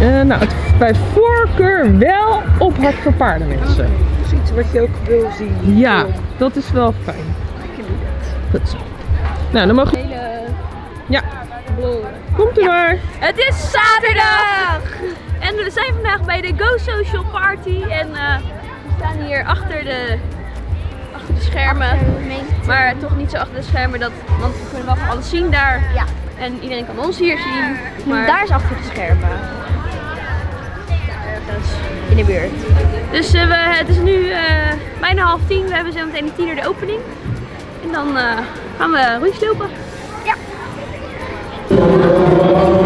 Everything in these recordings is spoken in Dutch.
Eh, nou, het, bij voorkeur wel op hart voor paardenmensen. Dat is iets wat je ook wil zien. Ja, dat is wel fijn. Goed zo. Nou, dan mogen. Hele Ja, komt u maar. Het is zaterdag! En we zijn vandaag bij de Go Social Party. En eh, we staan hier achter de, achter de schermen. Maar toch niet zo achter de schermen, dat, want we kunnen wel van alles zien daar. Ja. En iedereen kan ons hier zien. Maar Daar is achter de schermen. In de buurt. Dus eh, we, het is nu eh, bijna half tien. We hebben zo meteen om tien uur de opening. En dan eh, gaan we rondjes lopen. Hallo,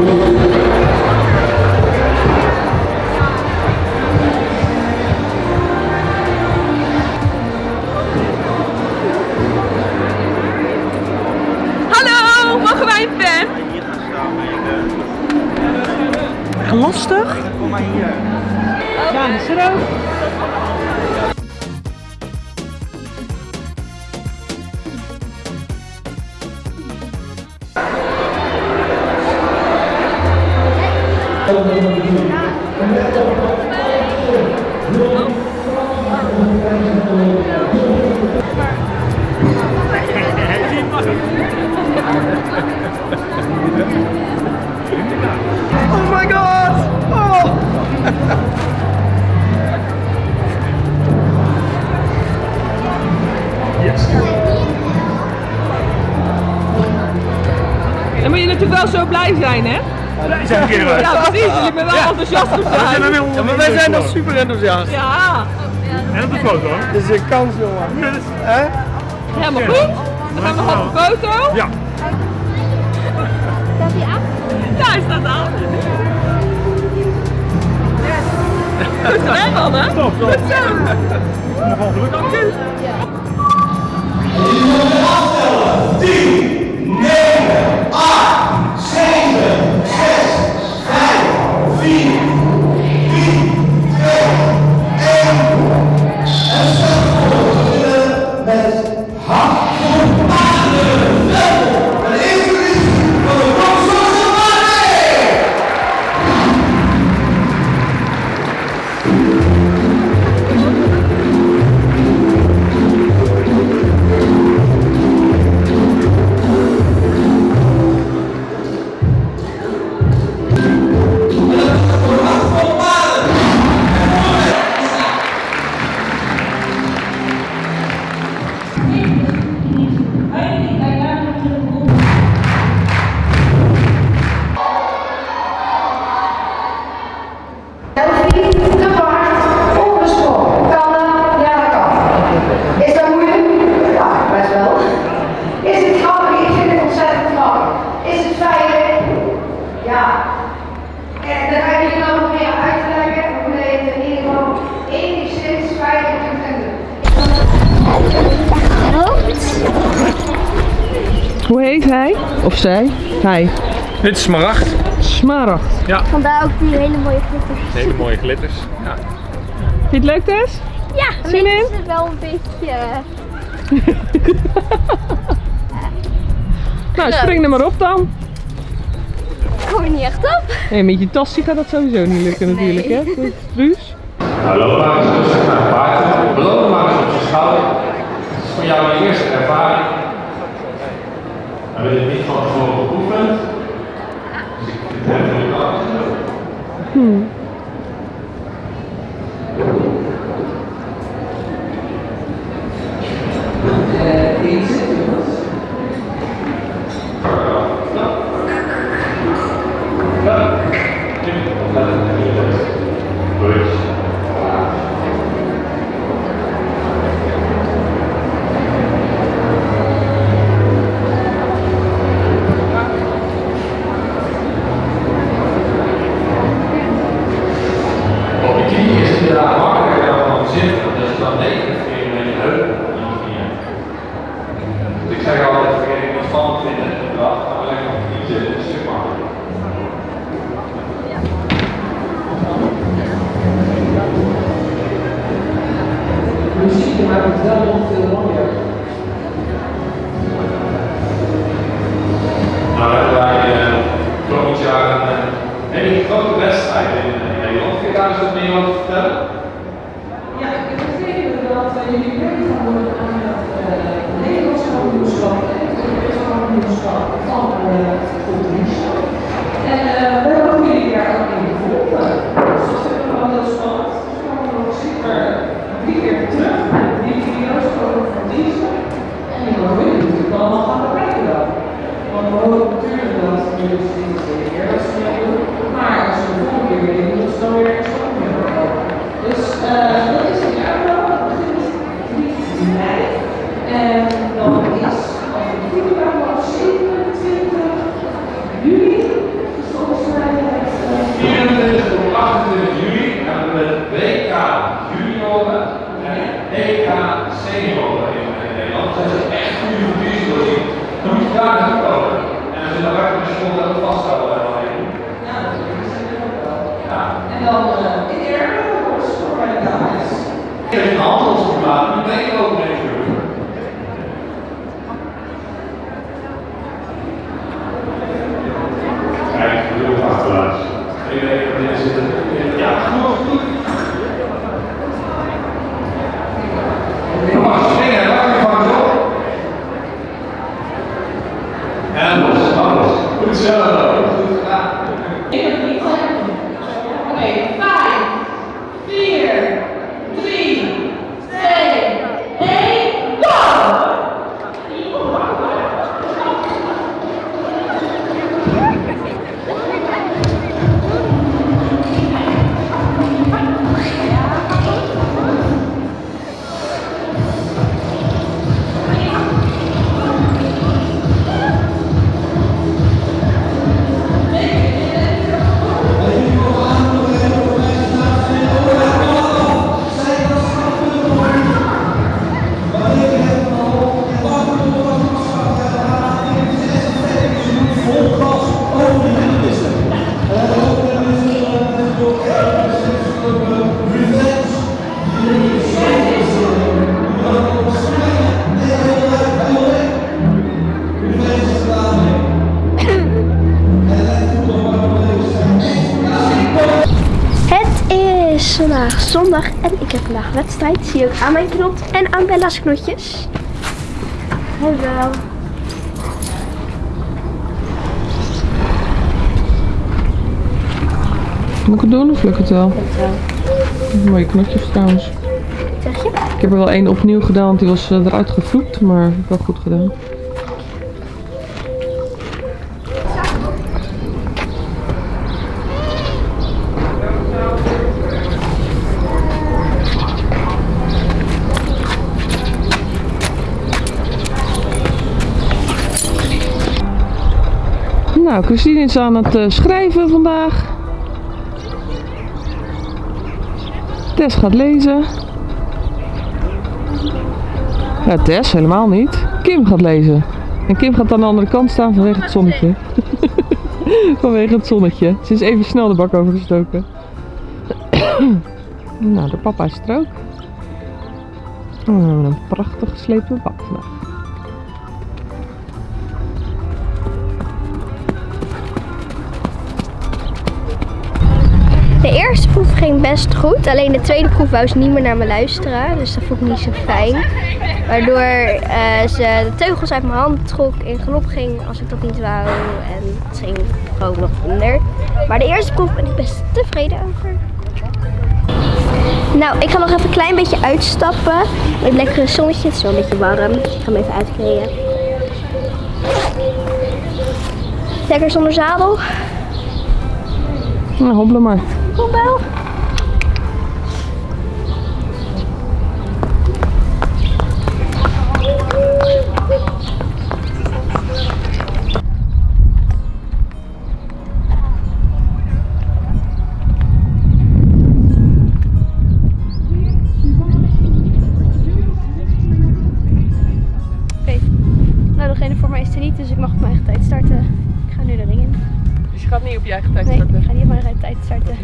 wel zo blij zijn, hè? Ja, precies. Ja, precies. ben wel enthousiast op zijn. Ja, maar wij zijn nog super enthousiast. Ja. En op de foto. Dit is een kans, jongen. Yes. Helemaal goed. We gaan nog op de foto. Ja. Staat hij af? Ja, hij staat. Goed gedaan, man, hè? Stop, stop. Goed zo. Nog geluk aan Ja. 10, 9, 8. Zij? Hij. Dit is smaragd. Smaragd. Vandaar ook die hele mooie glitters. Hele mooie glitters. Ja. Vind je het leuk, Tess? Ja, Zin in? is het wel een beetje... Nou, spring er maar op dan. Ik kom er niet echt op. Nee, met je tasje gaat dat sowieso niet lukken natuurlijk, hè? Truus? Nou, loop maar eens rustig naar het paard. Beloon maar eens op je schouder. Het is voor jou een eerste ervaring. Hebben dit niet van tevoren geoefend. Dus ik het En als je zondag en ik heb vandaag wedstrijd. Zie je ook aan mijn knop en aan Bella's knotjes. Hallo. Moet ik het doen of lukt het wel? Mooie knotjes trouwens. Zeg je? Ik heb er wel één opnieuw gedaan, want die was eh, eruit gevloekt, maar wel goed gedaan. Nou, Christine is aan het eh, schrijven vandaag. Tess gaat lezen. Ja, Tess helemaal niet. Kim gaat lezen. En Kim gaat aan de andere kant staan vanwege het zonnetje. vanwege het zonnetje. Ze is even snel de bak overgestoken. nou, de papa is er. Oh, een prachtig geslepen bak. Ging best goed. Alleen de tweede proef wou ze niet meer naar me luisteren. Dus dat vond ik niet zo fijn. Waardoor eh, ze de teugels uit mijn hand trok in galop ging als ik dat niet wou. En het ging gewoon nog minder. Maar de eerste proef ben ik best tevreden over. Nou, ik ga nog even een klein beetje uitstappen. Met het lekkere zonnetje. Het is wel een beetje warm. Ik ga hem even uitkleden. Lekker zonder zadel. Nou, hobbelen maar. Kom je eigen tijd starten? ik ga niet tijd starten.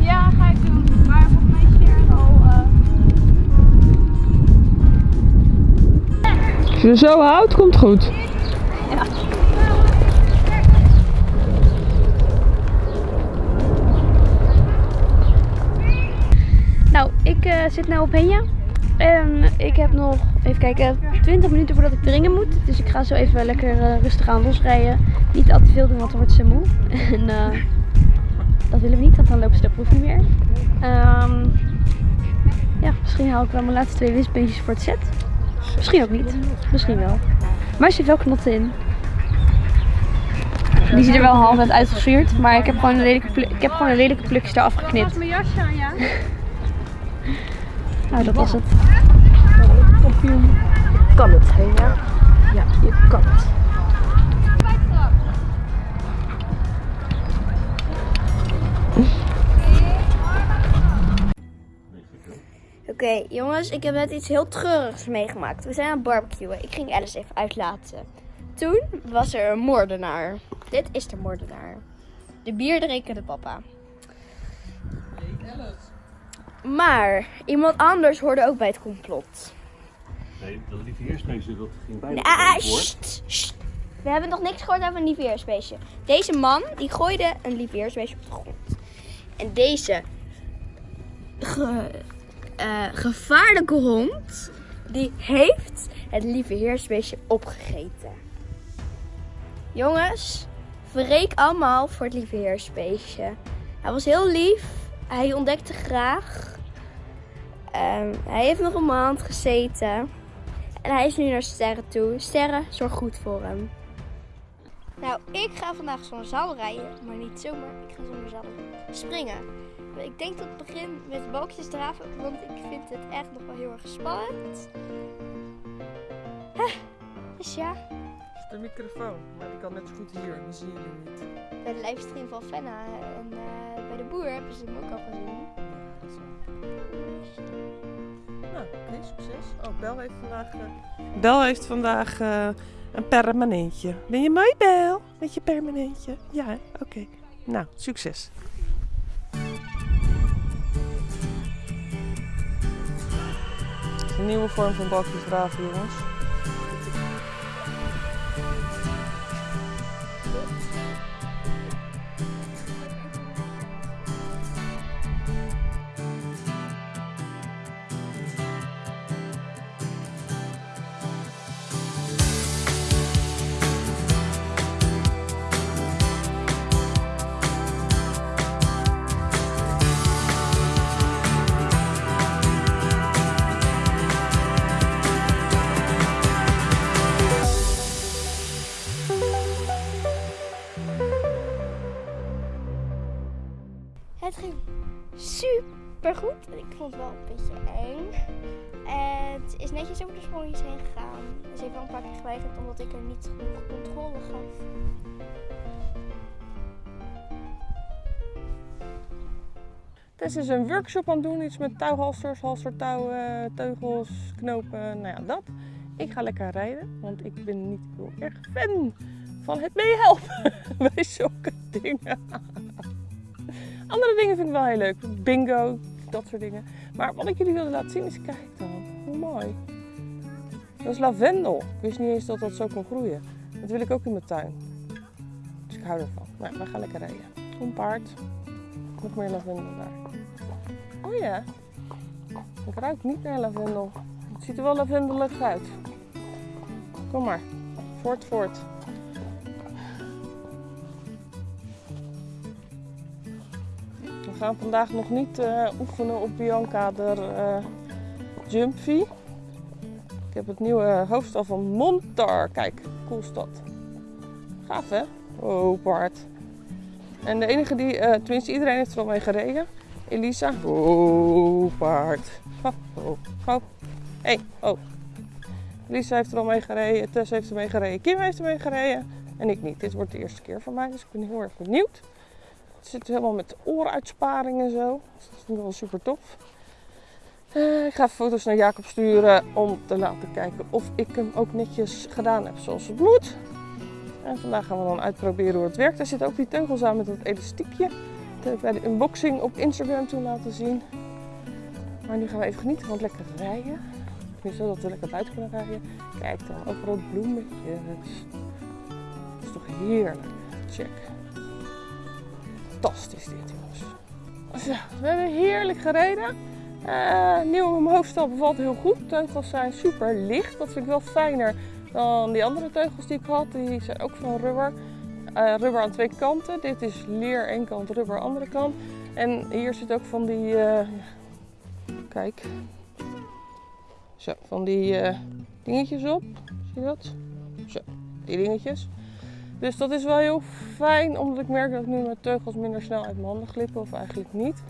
Ja, ga ik doen. Maar volgens mij is hier al... Eh, Als je zo houdt, komt goed. Nou, ik eh, zit nu op Henja. En ik heb nog, even kijken, 20 minuten voordat ik dringen moet. Dus ik ga zo even lekker eh, rustig aan losrijden. Niet al te veel doen, want dan wordt ze moe. En eh, dat willen we niet, want dan lopen ze de proef niet meer. Ehm, ja, misschien haal ik wel mijn laatste twee winstbeentjes voor het set. Misschien ook niet. Misschien wel. Maar er zit wel knotten in. Die ziet er wel half uit maar ik heb gewoon een lelijke, ik heb gewoon een lelijke plukjes eraf geknipt. mijn jasje aan, ja? Nou, dat was het. Kampioen. Kan het, hè? Ja, ja je kan het. Oké, jongens, ik heb net iets heel treurigs meegemaakt. We zijn aan het barbecuen. Ik ging Alice even uitlaten. Toen was er een moordenaar. Dit is de moordenaar. De bierdrinkende papa. Maar iemand anders hoorde ook bij het complot. Nee, dat lieve heersmeester, dat ging bijna Ah, voor. sst, sst. We hebben nog niks gehoord over een lieveheersbeestje. Deze man, die gooide een lieveheersbeestje op de grond. En deze ge- eh, gevaarlijke hond, die heeft het lieveheersbeestje opgegeten. Jongens, verreek allemaal voor het lieveheersbeestje. Hij was heel lief. Hij ontdekte graag. Ehm, hij heeft nog een maand gezeten. En hij is nu naar Sterren toe. Sterren, zorg goed voor hem. Nou, ik ga vandaag zonder zadel rijden. Maar niet zomaar, ik ga zonder zadel springen. Ik denk dat het begin met balkjes draven. Want ik vind het echt nog wel heel erg spannend. Huh, Dus ja, De microfoon, maar die kan net zo goed hier, dan zie je hem niet. bij de livestream van Fenna en eh, bij de boer hebben ze hem ook al gezien. Nou, oké, succes. Oh, Bel heeft vandaag... eh, Bel heeft vandaag eh, een permanentje. Ben je mooi, Bel? Met je permanentje? Ja, oké. Nou, succes. Een nieuwe vorm van balkjes draven, jongens. Is netjes over de sprongjes heen gegaan. Ze heeft wel een paar keer geweigerd omdat ik er niet genoeg controle gaf. Tess is een workshop aan het doen, iets met touwhalsters, halstertouwen, teugels, knopen, nou ja, dat. Ik ga lekker rijden, want ik ben niet heel erg fan van het meehelpen bij zulke dingen. Andere dingen vind ik wel heel leuk, bingo, dat soort dingen. Maar wat ik jullie wilde laten zien is, kijk dan, mooi. Dat is lavendel. Ik wist niet eens dat dat zo kon groeien. Dat wil ik ook in mijn tuin. Dus ik hou ervan. Nou, we gaan lekker rijden. Een paard. Nog meer lavendel daar. Oh ja. Ik ruik niet naar lavendel. Het ziet er wel lavendelig uit. Kom maar. Voort, voort. We gaan vandaag nog niet eh, oefenen op Bianca de eh Jumpy. Ik heb het nieuwe hoofdstel van Montar. Kijk, cool stad. Gaaf hè? Oh, paard. En de enige die, eh, tenminste iedereen heeft er al mee gereden. Elisa. Oh, paard. Ho, ho, ho. Hey, oh. Elisa heeft er al mee gereden. Tess heeft er mee gereden. Kim heeft er mee gereden. En ik niet. Dit wordt de eerste keer voor mij, dus ik ben heel erg benieuwd. Het zit helemaal met ooruitsparing en zo. Dus dat vind ik wel super tof. Eh, ik ga foto's naar Jacob sturen om te laten kijken of ik hem ook netjes gedaan heb zoals het moet. En vandaag gaan we dan uitproberen hoe het werkt. Er zit ook die teugels aan met dat elastiekje. Dat heb ik bij de unboxing op Instagram toen laten zien. Maar nu gaan we even genieten van het lekker rijden. Nu zodat we lekker buiten kunnen rijden. Kijk dan, overal bloemetjes. Dat is toch heerlijk. Check. Fantastisch dit jongens. Zo, we hebben heerlijk gereden. Eh nieuw hoofdstel bevalt heel goed. Teugels zijn super licht. Dat vind ik wel fijner dan die andere teugels die ik had. Die zijn ook van rubber. Eh, rubber aan twee kanten. Dit is leer één kant, rubber andere kant. En hier zit ook van die, eh, kijk, zo, van die dingetjes op. Zie je dat? Zo, die dingetjes. Dus dat is wel heel fijn, omdat ik merk dat ik nu mijn teugels minder snel uit mijn handen glippen, of eigenlijk niet.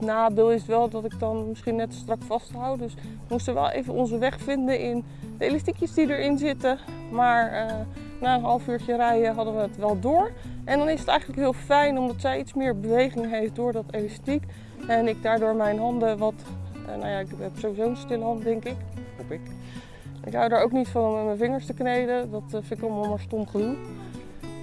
Nadeel is wel dat ik dan misschien net strak vasthoud. Dus we moesten wel even onze weg vinden in de elastiekjes die erin zitten. Maar eh, na een half uurtje rijden hadden we het wel door. En dan is het eigenlijk heel fijn omdat zij iets meer beweging heeft door dat elastiek. En ik daardoor mijn handen wat, eh, nou ja, ik heb sowieso een stille hand denk ik. Hoop ik. Ik hou er ook niet van om met mijn vingers te kneden. Dat eh, vind ik allemaal maar stom gedoe.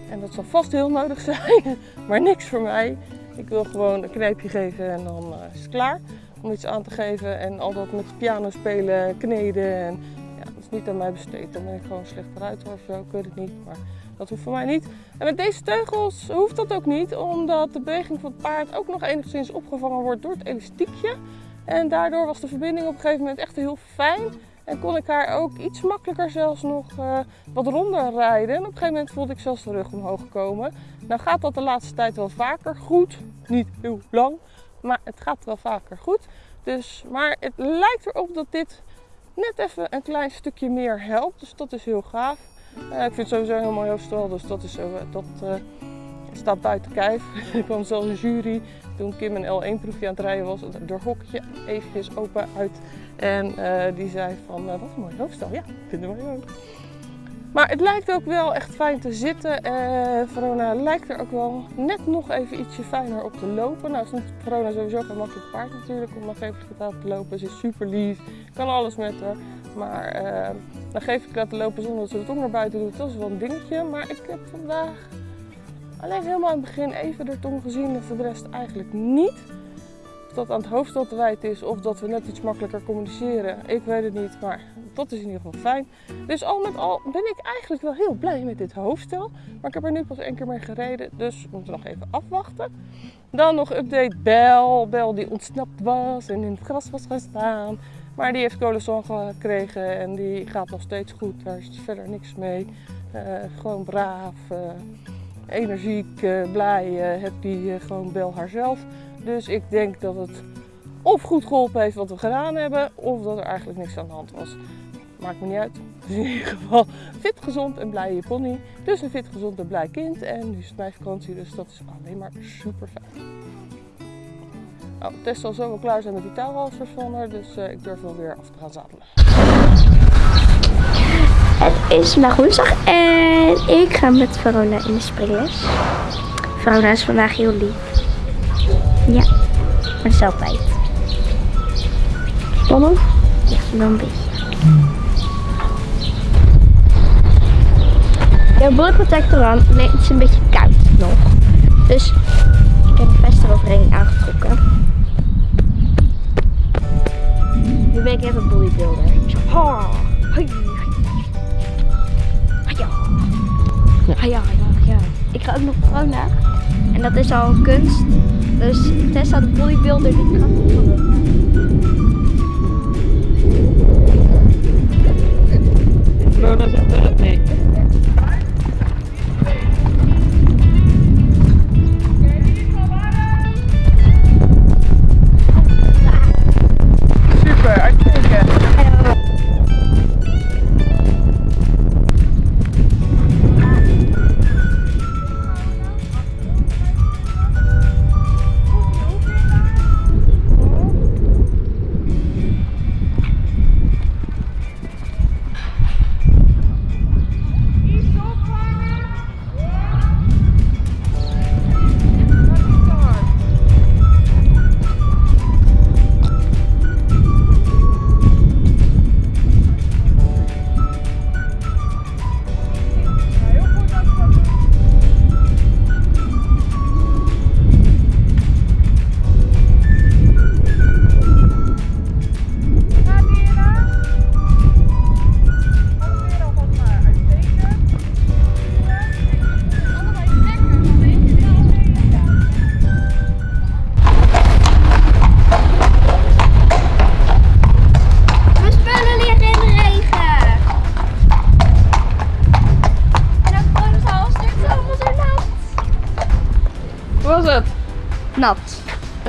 En dat zal vast heel nodig zijn, maar niks voor mij. Ik wil gewoon een knijpje geven en dan eh, is het klaar. Om iets aan te geven en al dat met piano spelen, kneden. En, ja, dat is niet aan mij besteed. Dan ben ik gewoon slecht eruit of zo, ik weet het niet. Maar dat hoeft voor mij niet. En met deze teugels hoeft dat ook niet, omdat de beweging van het paard ook nog enigszins opgevangen wordt door het elastiekje. En daardoor was de verbinding op een gegeven moment echt heel fijn. En kon ik haar ook iets makkelijker zelfs nog eh, wat ronder rijden. En op een gegeven moment voelde ik zelfs de rug omhoog komen. Nou gaat dat de laatste tijd wel vaker goed. Niet heel lang, maar het gaat wel vaker goed. Dus, maar het lijkt erop dat dit net even een klein stukje meer helpt. Dus dat is heel gaaf. Eh, ik vind het sowieso een heel hoofdstel, dus dat, is, zo, dat eh, staat buiten kijf. er kwam zelfs een jury toen Kim een L1-proefje aan het rijden was. Door hokje eventjes open uit. En eh, die zei van, wat een mooi hoofdstel. Ja, vinden wij ook. Maar het lijkt ook wel echt fijn te zitten. Uh, Verona lijkt er ook wel net nog even ietsje fijner op te lopen. Nou is Verona sowieso geen makkelijk paard natuurlijk om nog even te lopen. Ze is super lief, kan alles met haar. Maar dan geef ik laten lopen zonder dat ze de tong naar buiten doet. Dat is wel een dingetje. Maar ik heb vandaag alleen helemaal in het begin even de tong gezien en voor de rest eigenlijk niet. Dat aan het hoofdstel te wijten is of dat we net iets makkelijker communiceren. Ik weet het niet, maar dat is in ieder geval fijn. Dus al met al ben ik eigenlijk wel heel blij met dit hoofdstel. Maar ik heb er nu pas één keer mee gereden, dus we moeten nog even afwachten. Dan nog update Bel. Bel die ontsnapt was en in het gras was gaan staan. Maar die heeft coleson gekregen en die gaat nog steeds goed. Daar is verder niks mee. Uh, gewoon braaf, uh, energiek, uh, blij, happy, gewoon Bel haarzelf. Dus ik denk dat het of goed geholpen heeft wat we gedaan hebben, of dat er eigenlijk niks aan de hand was. Maakt me niet uit. Dus in ieder geval fit, gezond en blije pony. Dus een fit, gezond en blij kind. En nu is het mijn vakantie, dus dat is alleen maar super fijn. Nou, de zal zo wel klaar zijn met die touwhalsers van haar, dus uh, ik durf wel weer af te gaan zadelen. Het is vandaag woensdag en ik ga met Verona in de springles. Verona is vandaag heel lief. Ja, maar dat is altijd. Spannend? Ja, wel een beetje. Ik heb bullet protector aan. Nee, het is een beetje koud nog. Dus ik heb de vest eroverheen aangetrokken. Nu ben ik even een bodybuilder. Ha, ja. Ja, ja, ja. Ik ga ook nog Verona. En dat is al een kunst. Dus Tessa de bodybuilder die kan Verona zegt uh, nee.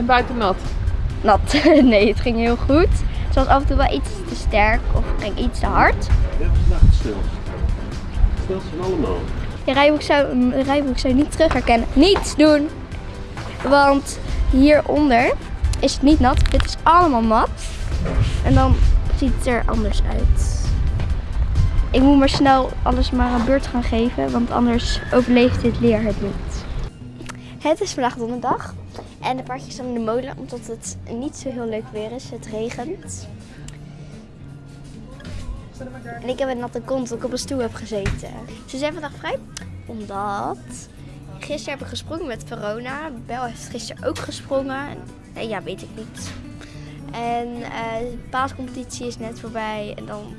Buiten nat. Nat. nee, het ging heel goed. Het was af en toe wel iets te sterk of ging iets te hard. Ja, vandaag het stil. Stil van allemaal. Je rijboek zou, rijboek zou je niet terug herkennen. Niets doen! Want hieronder is het niet nat. Dit is allemaal nat. En dan ziet het er anders uit. Ik moet maar snel alles maar een beurt gaan geven, want anders overleeft dit leer het niet. Het is vandaag donderdag en de paardjes staan in de molen omdat het niet zo heel leuk weer is. Het regent. En ik heb een natte kont dat ik op een stoel heb gezeten. Ze zijn vandaag vrij omdat gisteren heb ik gesprongen met Verona. Bel heeft gisteren ook gesprongen. En ja, weet ik niet. En eh, de paascompetitie is net voorbij. En dan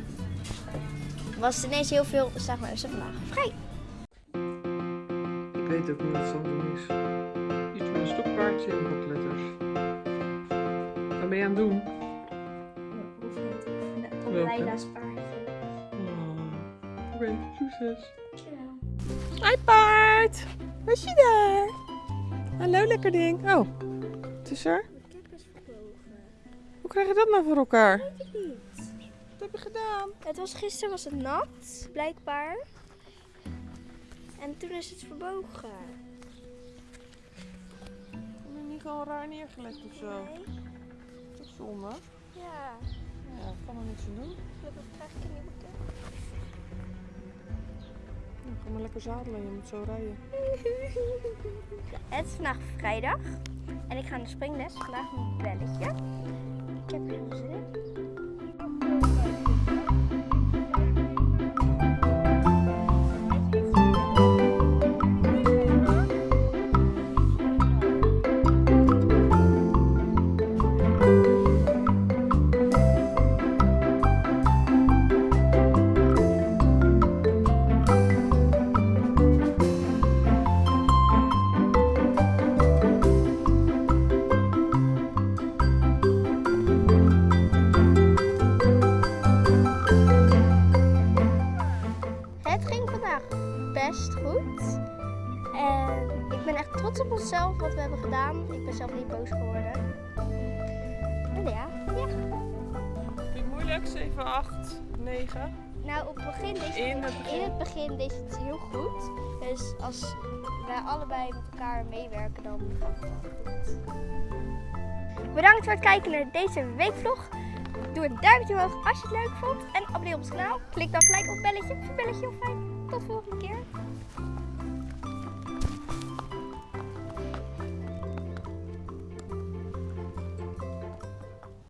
was het ineens heel veel. Zeg maar, is ze vandaag vrij. Ik weet ook niet wat Sandra is. Stokpaardje en blokletters. Wat ben je aan het doen? Leila's paardje. Oh. Oké, succes. Hi paard! Was je daar? Hallo lekker ding. Oh, het is er? Hoe krijg je dat nou voor elkaar? Wat heb je gedaan? Het was gisteren was het nat, blijkbaar. En toen is het verbogen. Heb niet gewoon raar neergelegd of zo? Dat is zonde. Ja, Ja, kan er niks aan doen. dat krijg ik niet moeten. Ja, ga maar lekker zadelen, je moet zo rijden. Het is vandaag vrijdag en ik ga naar de springles. Vandaag een belletje. Ik heb heel zin trots op onszelf wat we hebben gedaan. Ik ben zelf niet boos geworden. En ja, ja. Vind het moeilijk? 7, 8, 9. Nou, op het begin deed In het, begin. in het begin deed het heel goed. Dus als wij allebei met elkaar meewerken, dan gaat het wel goed. Bedankt voor het kijken naar deze weekvlog. Doe een duimpje omhoog als je het leuk vond. En abonneer op ons kanaal. Klik dan gelijk op het belletje. Belletje heel fijn. Tot de volgende keer.